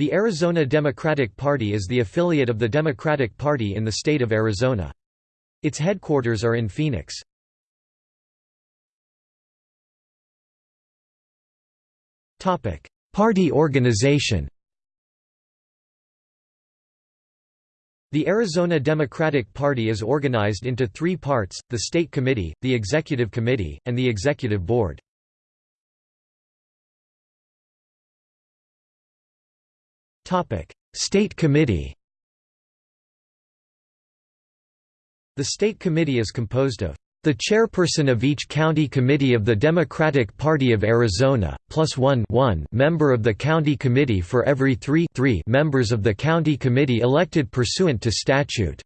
The Arizona Democratic Party is the affiliate of the Democratic Party in the state of Arizona. Its headquarters are in Phoenix. Party organization The Arizona Democratic Party is organized into three parts, the State Committee, the Executive Committee, and the Executive Board. State Committee The State Committee is composed of the chairperson of each county committee of the Democratic Party of Arizona, plus one, one member of the county committee for every three, three members of the county committee elected pursuant to statute.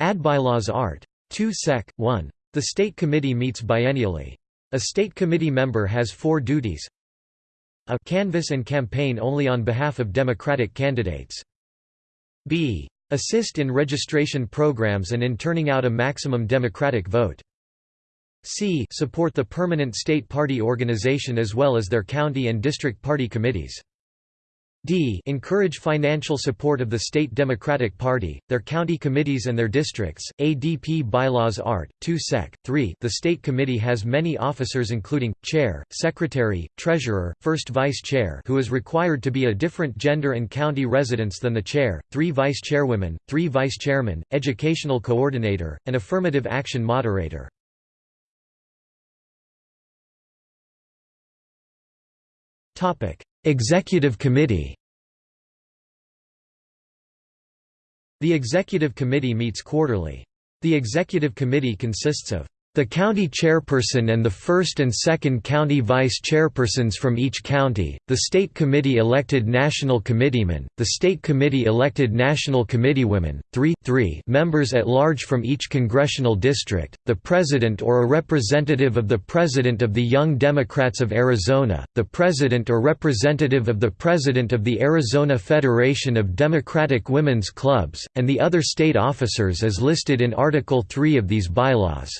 Ad bylaws art. 2 sec. 1. The state committee meets biennially. A state committee member has four duties a canvass and campaign only on behalf of Democratic candidates. b. Assist in registration programs and in turning out a maximum Democratic vote. c. Support the permanent state party organization as well as their county and district party committees. D. Encourage financial support of the state Democratic Party, their county committees and their districts. ADP bylaws art. 2 sec. 3. The state committee has many officers including chair, secretary, treasurer, first vice chair who is required to be a different gender and county residents than the chair, 3 vice chairwomen, 3 vice chairmen, educational coordinator, and affirmative action moderator. Executive Committee The Executive Committee meets quarterly. The Executive Committee consists of the county chairperson and the first and second county vice chairpersons from each county, the state committee elected national committeemen, the state committee elected national committeewomen, three, three members at large from each congressional district, the president or a representative of the president of the Young Democrats of Arizona, the president or representative of the president of the Arizona Federation of Democratic Women's Clubs, and the other state officers as listed in Article 3 of these bylaws.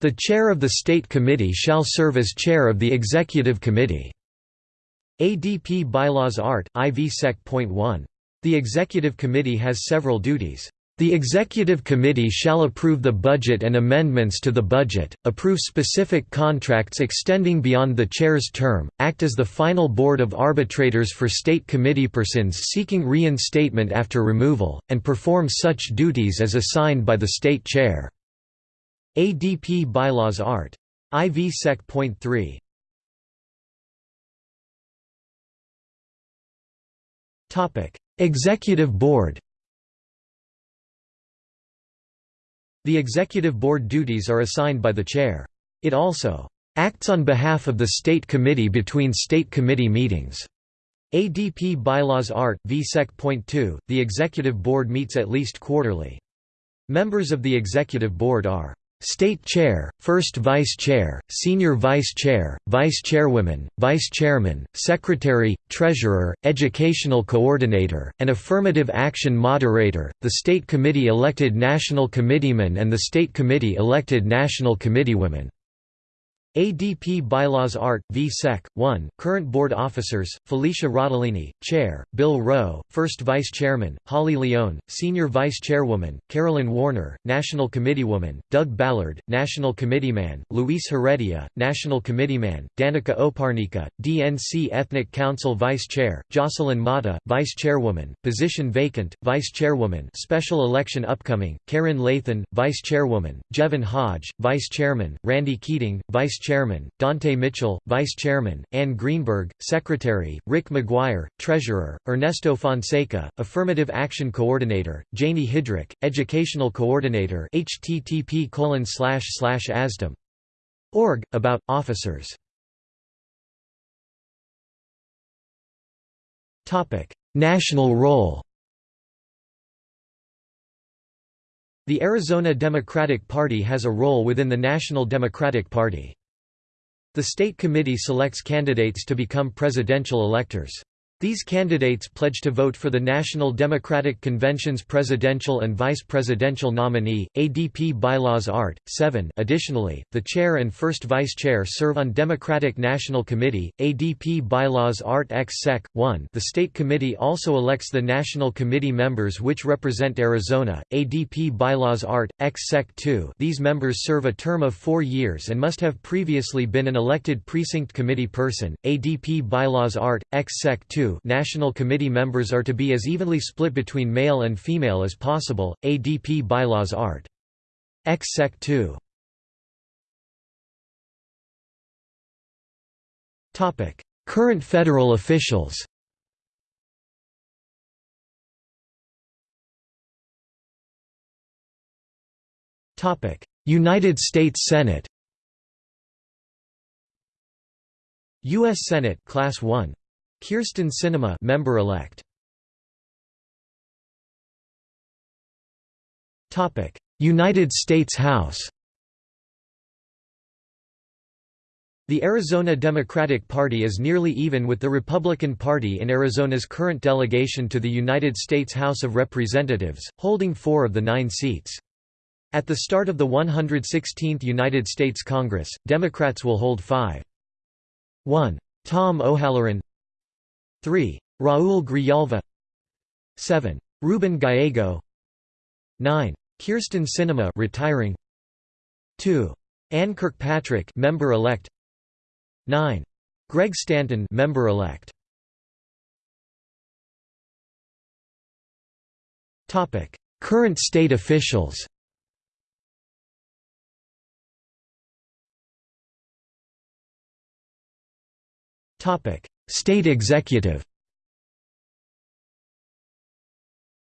The chair of the State Committee shall serve as chair of the Executive Committee. ADP Bylaws Art. IV Sec.1. The Executive Committee has several duties. The Executive Committee shall approve the budget and amendments to the budget, approve specific contracts extending beyond the chair's term, act as the final board of arbitrators for state Committee persons seeking reinstatement after removal, and perform such duties as assigned by the state chair. ADP bylaws art. IV Sec.3 Executive Board The Executive Board duties are assigned by the Chair. It also acts on behalf of the State Committee between State Committee meetings. ADP Bylaws Art. V Sec.2 The Executive Board meets at least quarterly. Members of the Executive Board are State Chair, First Vice Chair, Senior Vice Chair, Vice Chairwoman, Vice Chairman, Secretary, Treasurer, Educational Coordinator, and Affirmative Action Moderator, the State Committee elected National Committeemen and the State Committee elected National Committeewomen. ADP Bylaws Art. v Sec. 1 Current Board Officers, Felecia Rotellini, Chair, Bill Rowe, First Vice Chairman, Holly Leone, Senior Vice Chairwoman, Carolyn Warner, National Committeewoman, Doug Ballard, National Committeeman, Luis Heredia, National Committeeman, Danica Oparnica, DNC Ethnic Council Vice Chair, Jocelyn Mata, Vice Chairwoman, Position Vacant, Vice Chairwoman Special Election Upcoming, Karen Lathan, Vice Chairwoman, Jevin Hodge, Vice Chairman, Randy Keating, Vice Chairman, Dante Mitchell, Vice Chairman, Ann Greenberg, Secretary, Rick McGuire, Treasurer, Ernesto Fonseca, Affirmative Action Coordinator, Janie Hidrick, Educational Coordinator http azdem. Org, about, officers National role The Arizona Democratic Party has a role within the National Democratic Party. The State Committee selects candidates to become presidential electors. These candidates pledge to vote for the National Democratic Convention's presidential and vice presidential nominee. ADP bylaws Art. 7. Additionally, the chair and first vice chair serve on Democratic National Committee. ADP bylaws Art. X Sec. 1. The state committee also elects the National Committee members which represent Arizona. ADP bylaws Art. X Sec. 2. These members serve a term of four years and must have previously been an elected precinct committee person. ADP bylaws Art. X Sec. 2 National Committee members are to be as evenly split between male and female as possible. ADP bylaws Art. X Sec 2. Topic: Current federal officials. United States Senate. U.S. Senate Class 1 Kyrsten Sinema member-elect. Topic: United States House. The Arizona Democratic Party is nearly even with the Republican Party in Arizona's current delegation to the United States House of Representatives, holding four of the nine seats. At the start of the 116th United States Congress, Democrats will hold five. 1. Tom O'Halleran 3. Raul Grijalva 7. Ruben Gallego 9. Kyrsten Sinema retiring 2. Ann Kirkpatrick member elect 9. Greg Stanton member elect Topic Current state officials Topic State executive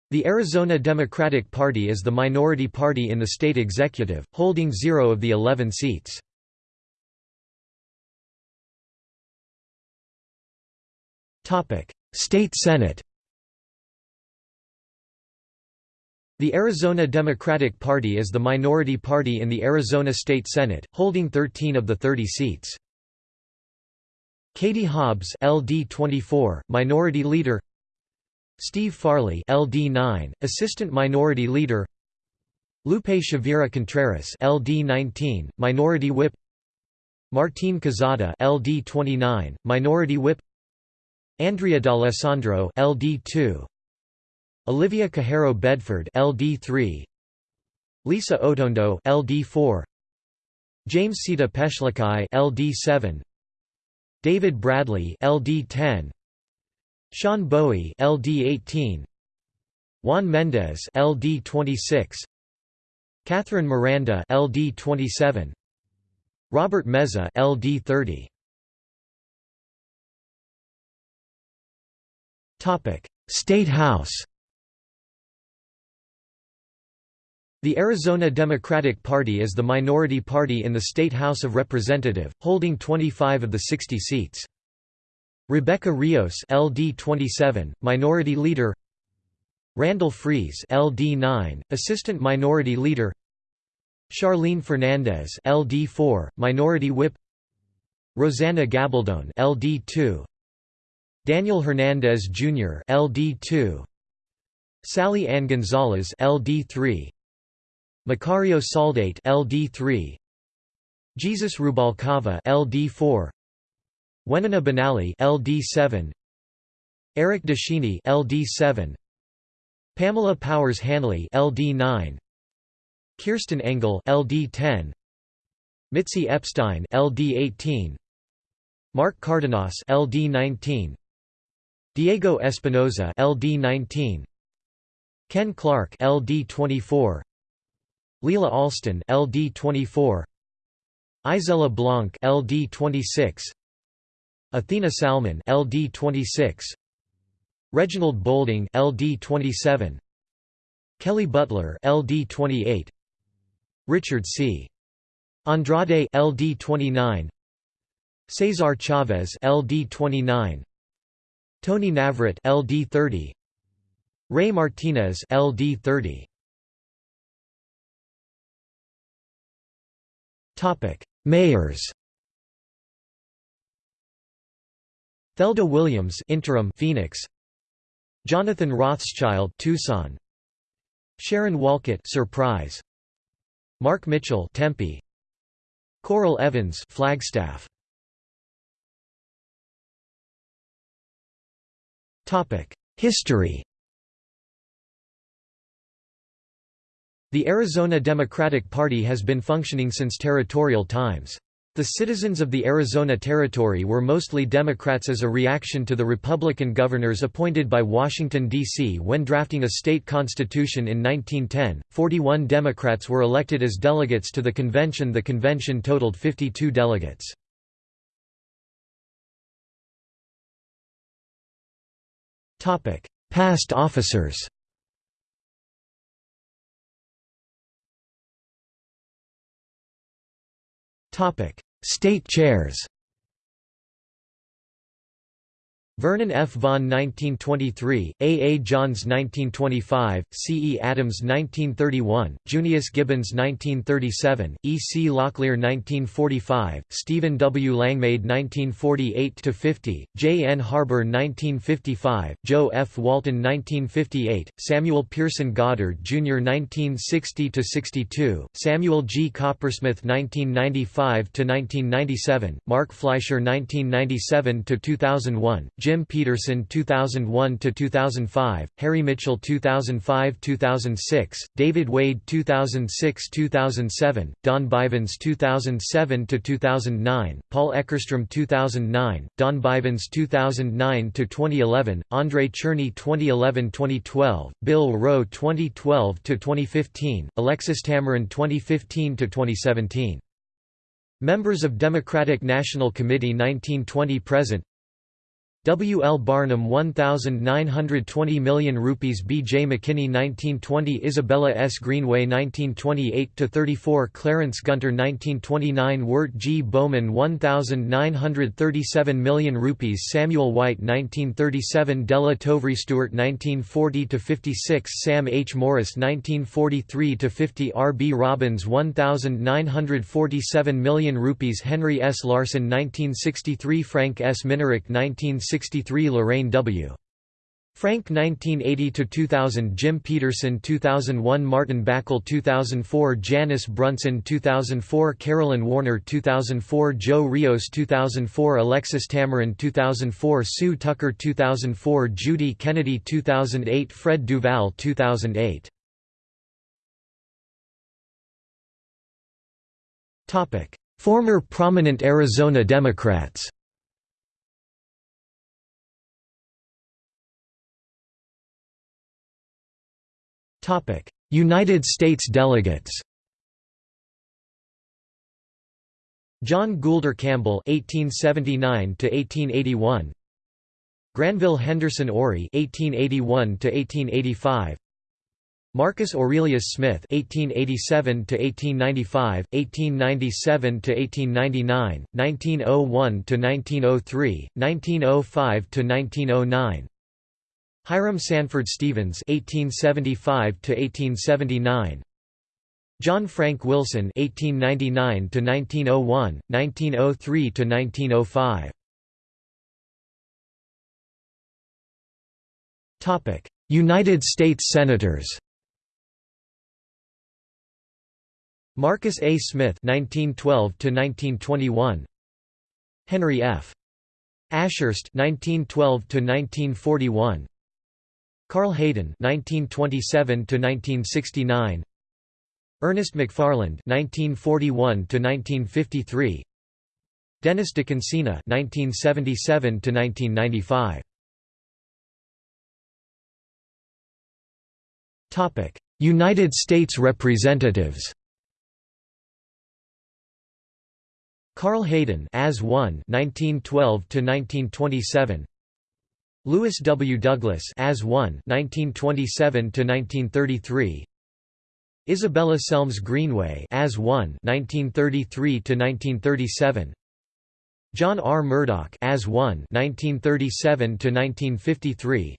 The Arizona Democratic Party is the minority party in the state executive, holding zero of the 11 seats. State Senate The Arizona Democratic Party is the minority party in the Arizona State Senate, holding 13 of the 30 seats. Katie Hobbs LD 24 minority leader. Steve Farley LD 9 assistant minority leader. Lupe Chavira Contreras LD 19 minority whip. Martine Quezada LD 29 minority whip. Andrea D'Alessandro LD 2 Olivia Cajero Bedford LD 3 Lisa Otondo LD 4 Jamescita Peshlakai LD 7 David Bradley LD 10 Sean Bowie LD 18 Juan Mendez LD 26 Catherine Miranda LD 27 Robert Meza LD 30 Topic. State House The Arizona Democratic Party is the minority party in the State House of Representative, holding 25 of the 60 seats. Rebecca Rios LD 27, Minority Leader. Randall Friese LD 9, Assistant Minority Leader. Charlene Fernandez LD 4, Minority Whip. Rosanna Gabaldon LD 2 Daniel Hernandez Jr. LD 2 Sally Ann Gonzalez LD 3 Macario Saldate LD3 Jesus Rubalcava LD4 Wenona Benally LD7 Eric Descheenie LD7 Pamela Powers Hanley LD9 Kirsten Engel LD10 Mitzi Epstein LD18 Mark Cardenas LD19 Diego Espinoza LD19 Ken Clark LD24 Lela Alston LD 24 Isela Blanc LD 26 Athena Salman LD 26 Reginald Bolding LD 27 Kelly Butler LD 28 Richard C. Andrade LD 29 Cesar Chavez LD 29 Tony Navarrete LD 30 Ray Martinez LD 30 Topic: Mayors. Thelda Williams interim Phoenix. Jonathan Rothschild Tucson. Sharon Wolcott Surprise. Mark Mitchell Tempe. Coral Evans Flagstaff. Topic. History The Arizona Democratic Party has been functioning since territorial times. The citizens of the Arizona Territory were mostly Democrats as a reaction to the Republican governors appointed by Washington, D.C. when drafting a state constitution in 1910. 41 Democrats were elected as delegates to the convention. The convention totaled 52 delegates. Past officers State chairs Vernon F. Vaughn 1923, A. A. Johns 1925, C. E. Adams 1931, Junius Gibbons 1937, E. C. Locklear 1945, Stephen W. Langmaid 1948–50, J. N. Harbour 1955, Joe F. Walton 1958, Samuel Pearson Goddard Jr. 1960–62, Samuel G. Coppersmith 1995–1997, Mark Fleischer 1997–2001, Jim Peterson 2001 to 2005, Harry Mitchell 2005-2006, David Wade 2006-2007, Don Bivens 2007 to 2009, Paul Eckerstrom 2009, Don Bivens 2009 to 2011, Andrei Cherny 2011-2012, Bill Rowe 2012 to 2015, Alexis Tameron 2015 to 2017. Members of Democratic National Committee 1920 present W. L. Barnum 1920 million rupees B. J. McKinney 1920 Isabella S. Greenway 1928–34 Clarence Gunter 1929 Wirt G. Bowman 1937 million rupees Samuel White 1937 Della Tovre Stewart 1940–56 Sam H. Morris 1943–50 R. B. Robbins 1947 million rupees Henry S. Larson 1963 Frank S. Minerick 1960 1963 Lorraine W. Frank 1980–2000 Jim Peterson 2001 Martin Backel 2004 Janice Brunson 2004 Carolyn Warner 2004 Joe Rios 2004 Alexis Tameron 2004 Sue Tucker 2004 Judy Kennedy 2008 Fred Duval 2008 Former prominent Arizona Democrats United States delegates John Goulder Campbell (1879–1881), Granville Henderson Oury (1881–1885), Marcus Aurelius Smith (1887–1895, 1897–1899, 1901 to 1903, 1905–1909). Hiram Sanford Stevens (1875–1879), John Frank Wilson (1899–1901, 1903–1905). Topic: United States Senators. Marcus A. Smith (1912–1921), Henry F. Ashurst (1912–1941). Carl Hayden (1927–1969), Ernest McFarland (1941–1953), Dennis DeConcini (1977–1995). Topic: United States Representatives. Carl Hayden as 1 1912 to 1927 Lewis W. Douglas as 1 1927–1933 Isabella Selmes Greenway as 1 1933–1937 John R. Murdock as 1 1937–1953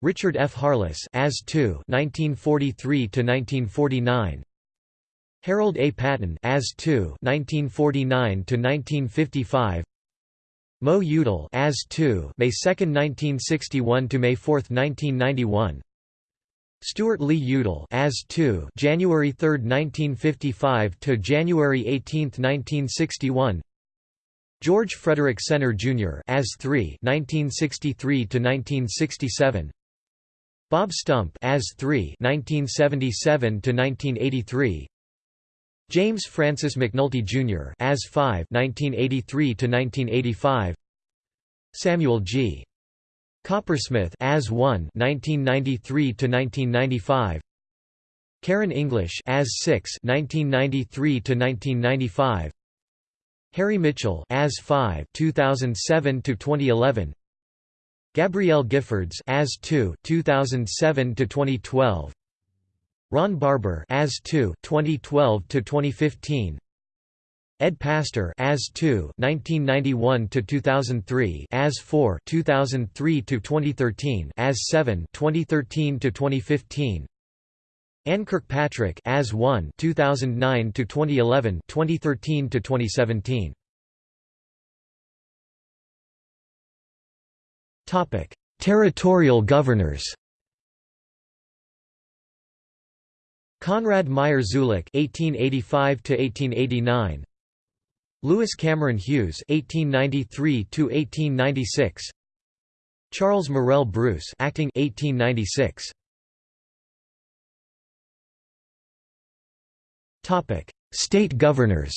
Richard F. Harless as 2 1943–1949 Harold A. Patten as 2 1949–1955 Mo Udall as 2 May 2, 1961 to May 4, 1991 Stewart Lee Udall as 2 January 3, 1955 to January 18, 1961 George Frederick Senner Jr. as 3 1963 to 1967 Bob Stump as 3 1977 to 1983 James Francis McNulty Jr. as 5 1983 to 1985 Samuel G. Coppersmith as 1 1993 to 1995 Karen English as 6 1993 to 1995 Harry Mitchell as 5 2007 to 2011 Gabrielle Giffords as 2 2007 to 2012 Ron Barber as 2 2012 to 2015 Ed Pastor as 2 1991 to 2003 as 4 2003 to 2013 as 7 2013 to 2015 Ann Kirkpatrick as 1 2009 to 2011 2013 to 2017 Topic Territorial governors Conrad Meyer Zulick (1885–1889), Lewis Cameron Hughes (1893–1896), Charles Morrell Bruce, acting 1896. Topic: State governors.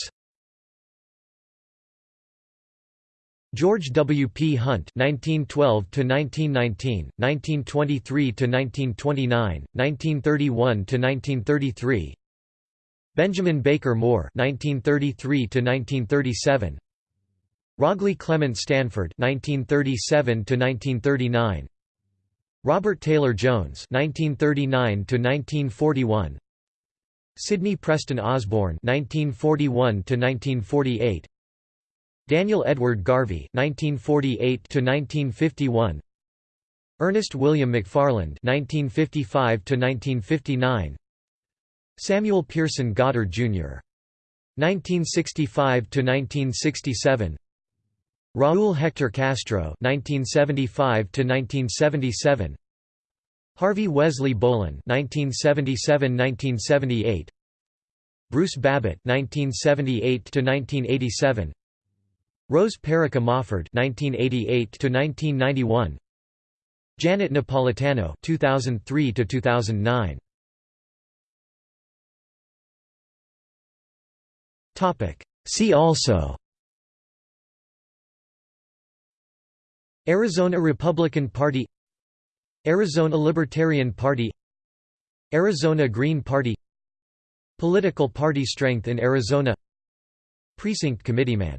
George W. P. Hunt (1912–1919, 1923–1929, 1931–1933), Benjamin Baker Moore (1933–1937), Rawghlie Clement Stanford (1937–1939), Robert Taylor Jones (1939–1941), Sidney Preston Osborne (1941–1948). Daniel Edward Garvey (1948–1951), Ernest William McFarland (1955–1959), Samuel Pearson Goddard Jr. (1965–1967), Raúl Hector Castro (1975–1977), Harvey Wesley Bolin (1977–1978), Bruce Babbitt (1978–1987). Rose Perica Mofford (1988–1991), Janet Napolitano (2003–2009). Topic. See also. Arizona Republican Party Arizona Libertarian Party Arizona Green Party Political party strength in Arizona Precinct committeeman